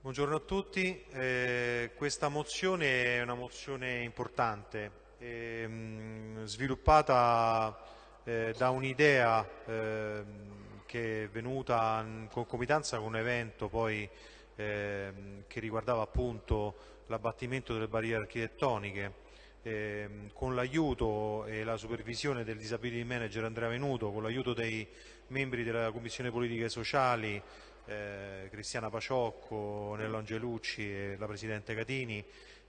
Buongiorno a tutti, eh, questa mozione è una mozione importante, eh, sviluppata eh, da un'idea ehm, che è venuta in concomitanza con un evento poi, ehm, che riguardava appunto l'abbattimento delle barriere architettoniche ehm, con l'aiuto e la supervisione del disability manager Andrea Venuto, con l'aiuto dei membri della Commissione Politiche Sociali eh, Cristiana Paciocco, Nello Angelucci e la Presidente Catini,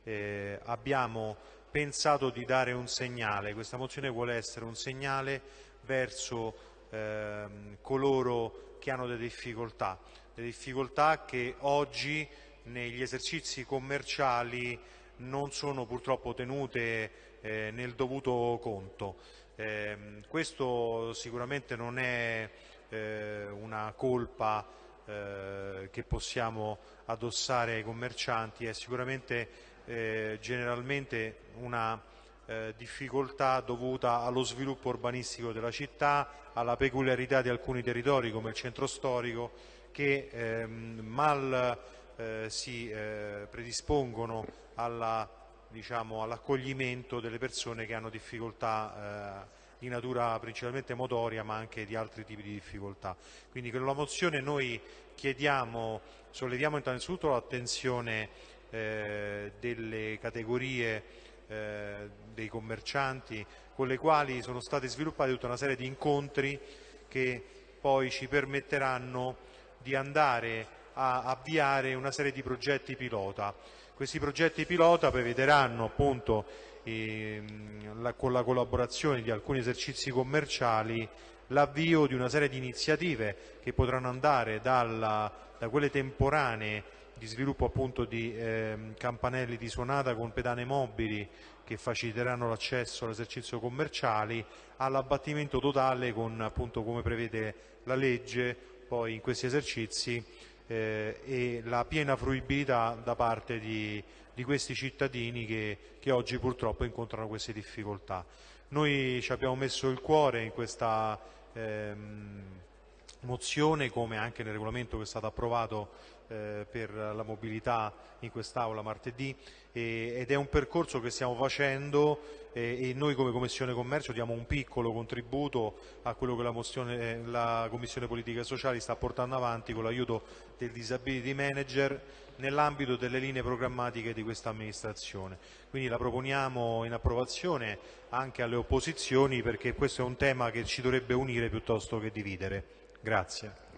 eh, abbiamo pensato di dare un segnale. Questa mozione vuole essere un segnale verso ehm, coloro che hanno delle difficoltà, delle difficoltà che oggi negli esercizi commerciali non sono purtroppo tenute eh, nel dovuto conto. Eh, questo sicuramente non è eh, una colpa eh, che possiamo addossare ai commercianti è sicuramente eh, generalmente una eh, difficoltà dovuta allo sviluppo urbanistico della città, alla peculiarità di alcuni territori come il centro storico che ehm, mal eh, si eh, predispongono diciamo, all'accoglimento all delle persone che hanno difficoltà di natura principalmente motoria ma anche di altri tipi di difficoltà. Quindi con la mozione noi chiediamo, solleviamo innanzitutto l'attenzione eh, delle categorie eh, dei commercianti con le quali sono state sviluppate tutta una serie di incontri che poi ci permetteranno di andare a avviare una serie di progetti pilota. Questi progetti pilota prevederanno appunto ehm, la, con la collaborazione di alcuni esercizi commerciali l'avvio di una serie di iniziative che potranno andare dalla, da quelle temporanee di sviluppo appunto di eh, campanelli di suonata con pedane mobili che faciliteranno l'accesso all'esercizio commerciali all'abbattimento totale con appunto come prevede la legge poi in questi esercizi eh, e la piena fruibilità da parte di, di questi cittadini che, che, oggi purtroppo incontrano queste difficoltà. Noi ci abbiamo messo il cuore in questa ehm, mozione come anche nel regolamento che è stato approvato eh, per la mobilità in quest'Aula martedì e, ed è un percorso che stiamo facendo e, e, noi come Commissione Commercio diamo un piccolo contributo a quello che la, mozione, la Commissione Politiche Sociali sta portando avanti con l'aiuto del Disability Manager nell'ambito delle linee programmatiche di questa amministrazione. Quindi la proponiamo in approvazione anche alle opposizioni perché questo è un tema che ci dovrebbe unire piuttosto che dividere. Grazie.